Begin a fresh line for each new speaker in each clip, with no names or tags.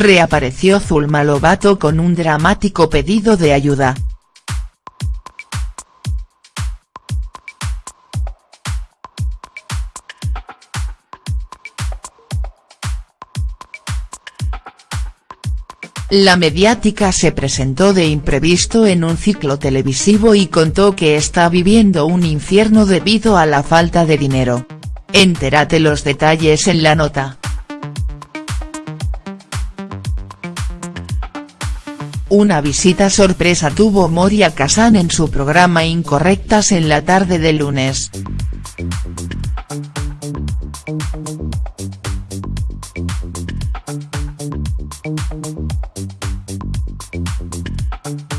reapareció Zulma Lobato con un dramático pedido de ayuda. La mediática se presentó de imprevisto en un ciclo televisivo y contó que está viviendo un infierno debido a la falta de dinero. Entérate los detalles en la nota. Una visita sorpresa tuvo Moria Kazan en su programa Incorrectas en la tarde del lunes.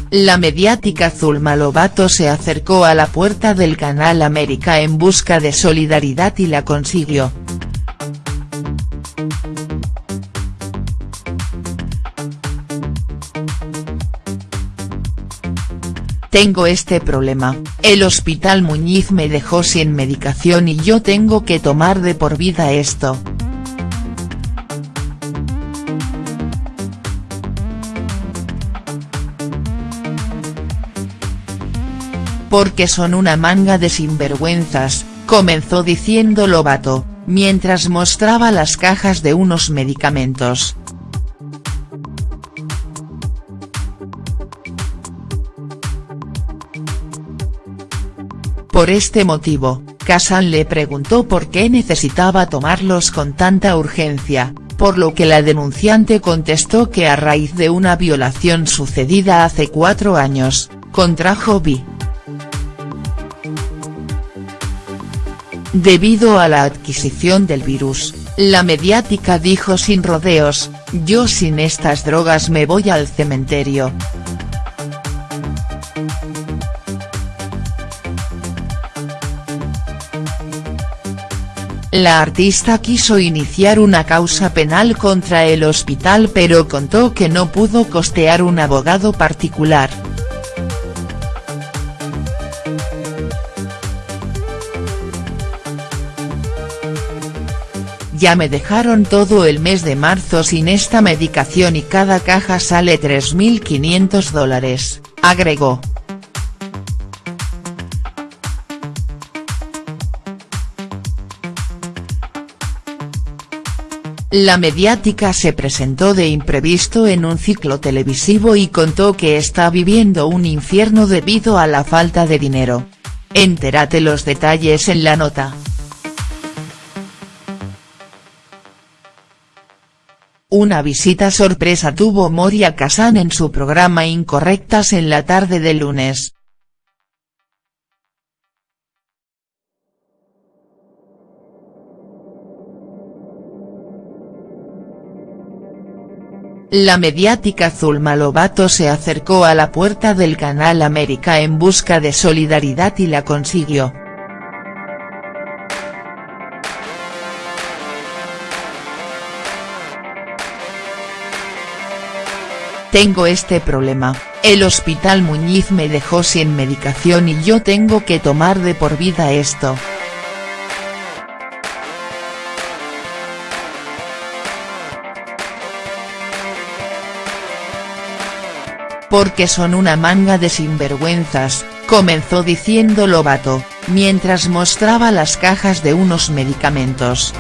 La mediática Zulma Lobato se acercó a la puerta del Canal América en busca de solidaridad y la consiguió. Tengo este problema, el hospital Muñiz me dejó sin medicación y yo tengo que tomar de por vida esto. porque son una manga de sinvergüenzas, comenzó diciendo Lobato, mientras mostraba las cajas de unos medicamentos. Por este motivo, Kazan le preguntó por qué necesitaba tomarlos con tanta urgencia, por lo que la denunciante contestó que a raíz de una violación sucedida hace cuatro años, contrajo VI. Debido a la adquisición del virus, la mediática dijo sin rodeos, yo sin estas drogas me voy al cementerio. La artista quiso iniciar una causa penal contra el hospital pero contó que no pudo costear un abogado particular. Ya me dejaron todo el mes de marzo sin esta medicación y cada caja sale 3.500 dólares, agregó. La mediática se presentó de imprevisto en un ciclo televisivo y contó que está viviendo un infierno debido a la falta de dinero. Entérate los detalles en la nota. Una visita sorpresa tuvo Moria Kazan en su programa Incorrectas en la tarde del lunes. La mediática Zulma Lobato se acercó a la puerta del Canal América en busca de solidaridad y la consiguió. Tengo este problema, el hospital Muñiz me dejó sin medicación y yo tengo que tomar de por vida esto. Porque son una manga de sinvergüenzas, comenzó diciendo Lobato, mientras mostraba las cajas de unos medicamentos.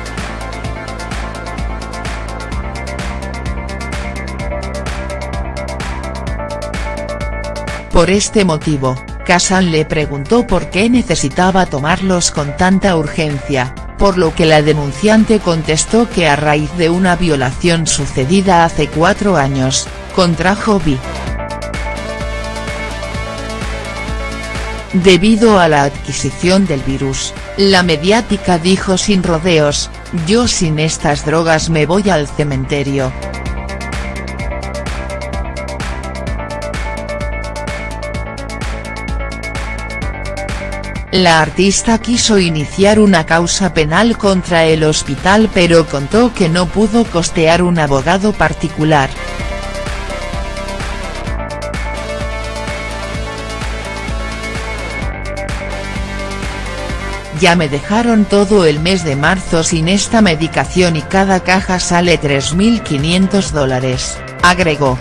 Por este motivo, Kazan le preguntó por qué necesitaba tomarlos con tanta urgencia, por lo que la denunciante contestó que a raíz de una violación sucedida hace cuatro años, contrajo VI. Debido a la adquisición del virus, la mediática dijo sin rodeos, yo sin estas drogas me voy al cementerio. La artista quiso iniciar una causa penal contra el hospital pero contó que no pudo costear un abogado particular. Ya me dejaron todo el mes de marzo sin esta medicación y cada caja sale 3.500 dólares, agregó.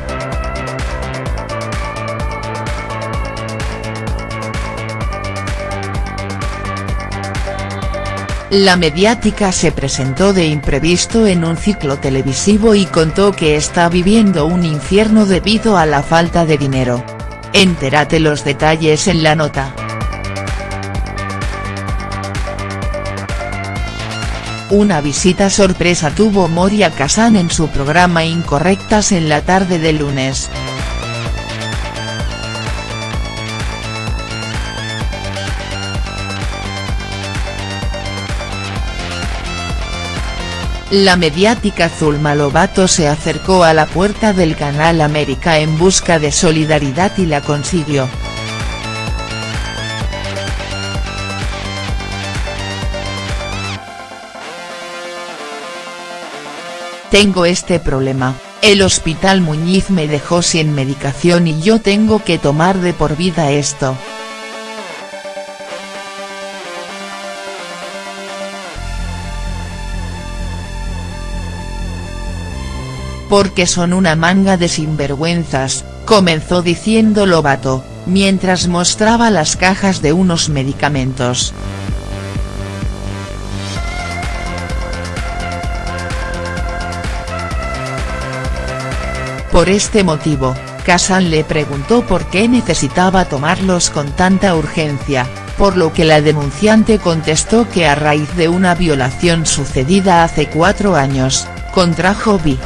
La mediática se presentó de imprevisto en un ciclo televisivo y contó que está viviendo un infierno debido a la falta de dinero. Entérate los detalles en la nota. Una visita sorpresa tuvo Moria Kazan en su programa Incorrectas en la tarde de lunes. La mediática Zulma Lobato se acercó a la puerta del Canal América en busca de solidaridad y la consiguió. Tengo este problema, el hospital Muñiz me dejó sin medicación y yo tengo que tomar de por vida esto. porque son una manga de sinvergüenzas, comenzó diciendo Lobato, mientras mostraba las cajas de unos medicamentos. Por este motivo, Kazan le preguntó por qué necesitaba tomarlos con tanta urgencia, por lo que la denunciante contestó que a raíz de una violación sucedida hace cuatro años, contrajo VI.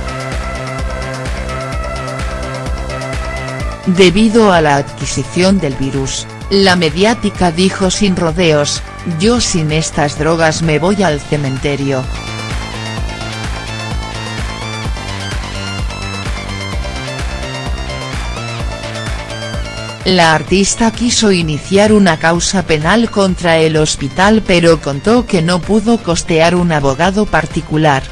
Debido a la adquisición del virus, la mediática dijo sin rodeos, yo sin estas drogas me voy al cementerio. La artista quiso iniciar una causa penal contra el hospital pero contó que no pudo costear un abogado particular.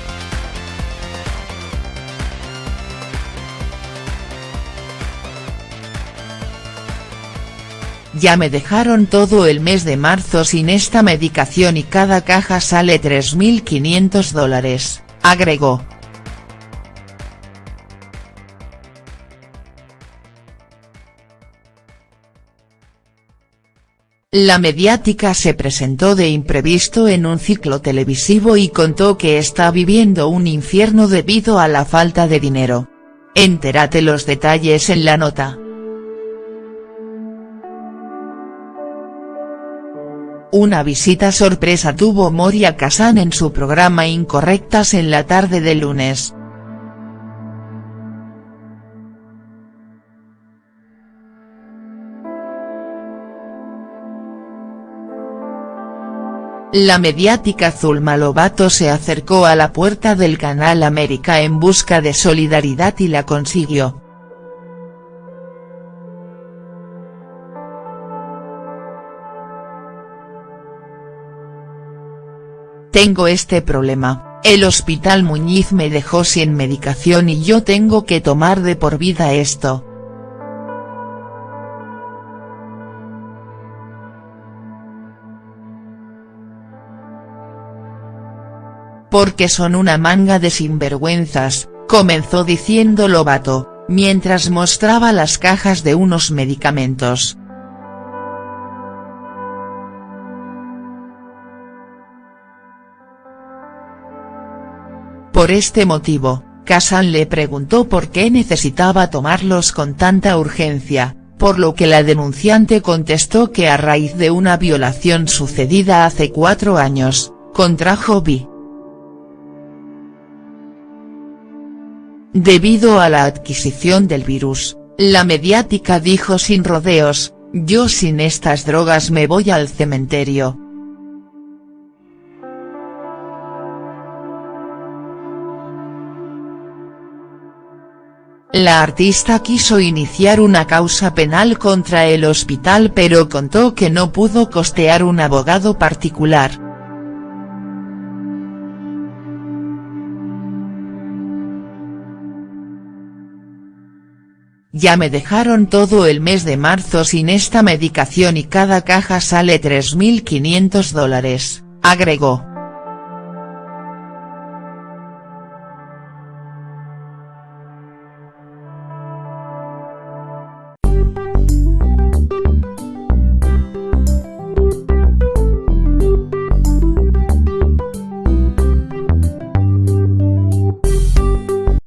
Ya me dejaron todo el mes de marzo sin esta medicación y cada caja sale 3.500 dólares, agregó. La mediática se presentó de imprevisto en un ciclo televisivo y contó que está viviendo un infierno debido a la falta de dinero. Entérate los detalles en la nota. Una visita sorpresa tuvo Moria Kazan en su programa Incorrectas en la tarde de lunes. La mediática Zulma Lobato se acercó a la puerta del Canal América en busca de solidaridad y la consiguió. Tengo este problema, el hospital Muñiz me dejó sin medicación y yo tengo que tomar de por vida esto. Porque son una manga de sinvergüenzas, comenzó diciendo Lobato, mientras mostraba las cajas de unos medicamentos. Por este motivo, Kazan le preguntó por qué necesitaba tomarlos con tanta urgencia, por lo que la denunciante contestó que a raíz de una violación sucedida hace cuatro años, contrajo VI. Debido a la adquisición del virus, la mediática dijo sin rodeos, yo sin estas drogas me voy al cementerio, La artista quiso iniciar una causa penal contra el hospital pero contó que no pudo costear un abogado particular. Ya me dejaron todo el mes de marzo sin esta medicación y cada caja sale 3.500 dólares, agregó.